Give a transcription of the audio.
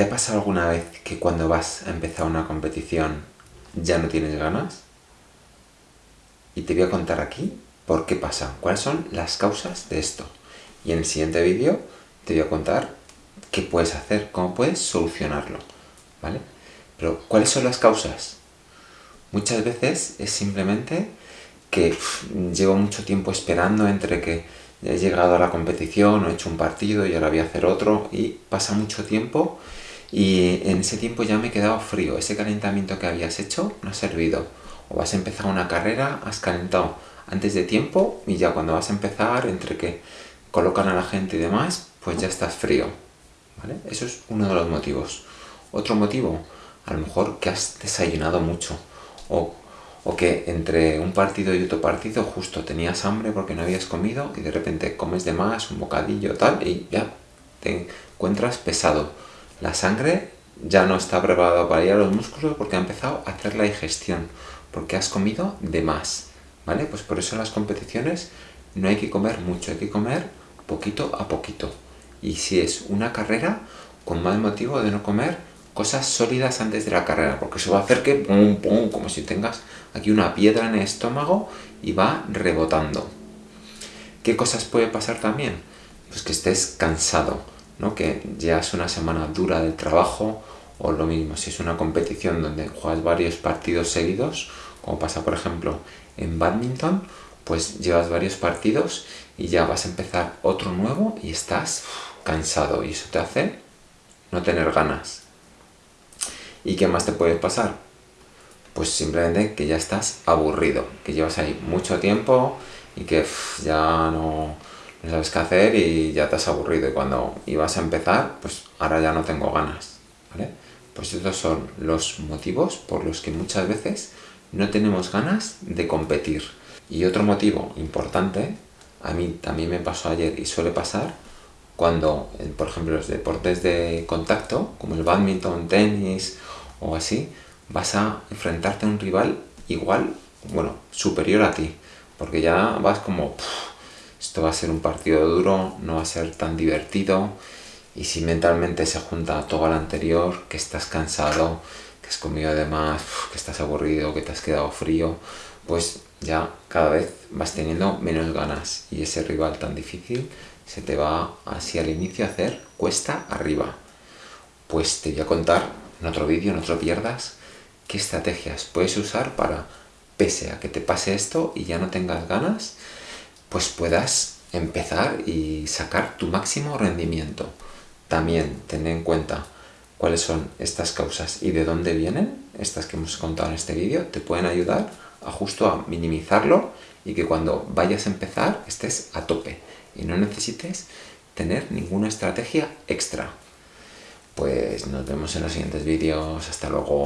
¿Te ha pasado alguna vez que cuando vas a empezar una competición ya no tienes ganas? Y te voy a contar aquí por qué pasa, cuáles son las causas de esto. Y en el siguiente vídeo te voy a contar qué puedes hacer, cómo puedes solucionarlo, ¿vale? Pero, ¿cuáles son las causas? Muchas veces es simplemente que llevo mucho tiempo esperando entre que he llegado a la competición, o he hecho un partido y ahora voy a hacer otro, y pasa mucho tiempo y en ese tiempo ya me he quedado frío. Ese calentamiento que habías hecho no ha servido. O vas a empezar una carrera, has calentado antes de tiempo y ya cuando vas a empezar, entre que colocan a la gente y demás, pues ya estás frío. Eso es uno de los motivos. Otro motivo, a lo mejor que has desayunado mucho. O, o que entre un partido y otro partido justo tenías hambre porque no habías comido y de repente comes de más, un bocadillo tal, y ya te encuentras pesado la sangre ya no está preparada para ir a los músculos porque ha empezado a hacer la digestión, porque has comido de más, ¿vale? Pues por eso en las competiciones no hay que comer mucho, hay que comer poquito a poquito. Y si es una carrera, con más motivo de no comer cosas sólidas antes de la carrera, porque eso va a hacer que pum, pum, como si tengas aquí una piedra en el estómago y va rebotando. ¿Qué cosas puede pasar también? Pues que estés cansado, que ya es una semana dura de trabajo o lo mismo, si es una competición donde juegas varios partidos seguidos, como pasa por ejemplo en badminton, pues llevas varios partidos y ya vas a empezar otro nuevo y estás cansado y eso te hace no tener ganas. ¿Y qué más te puede pasar? Pues simplemente que ya estás aburrido, que llevas ahí mucho tiempo y que ya no, no sabes qué hacer y ya te has aburrido y cuando ibas a empezar, pues ahora ya no tengo ganas, ¿vale? Pues estos son los motivos por los que muchas veces no tenemos ganas de competir. Y otro motivo importante, a mí también me pasó ayer y suele pasar, cuando, por ejemplo, los deportes de contacto, como el badminton, tenis o así, vas a enfrentarte a un rival igual, bueno, superior a ti, porque ya vas como esto va a ser un partido duro, no va a ser tan divertido y si mentalmente se junta todo lo anterior, que estás cansado, que has comido de más, que estás aburrido, que te has quedado frío, pues ya cada vez vas teniendo menos ganas y ese rival tan difícil se te va así al inicio a hacer cuesta arriba. Pues te voy a contar en otro vídeo, no te lo pierdas, qué estrategias puedes usar para, pese a que te pase esto y ya no tengas ganas, pues puedas empezar y sacar tu máximo rendimiento. También ten en cuenta cuáles son estas causas y de dónde vienen, estas que hemos contado en este vídeo, te pueden ayudar a justo a minimizarlo y que cuando vayas a empezar estés a tope y no necesites tener ninguna estrategia extra. Pues nos vemos en los siguientes vídeos. Hasta luego.